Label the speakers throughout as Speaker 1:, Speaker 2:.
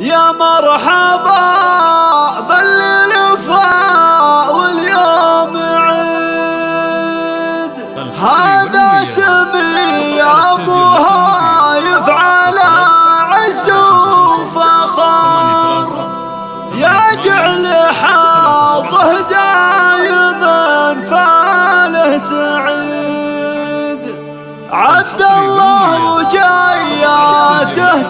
Speaker 1: يا مرحبا بالليل فا واليوم عيد. هذا سمي ابوها يفعل وفخر يا جعل حظه دايما فاله سعيد. عبد الله وجاياته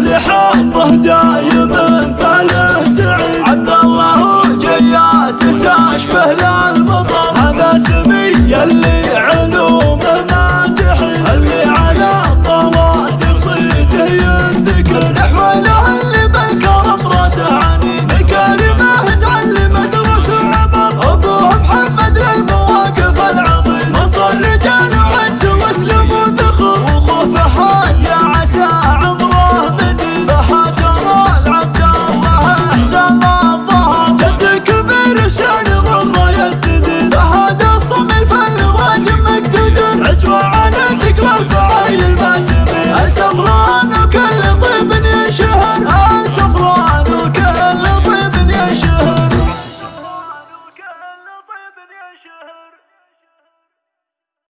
Speaker 1: لحبه دايما ثلاث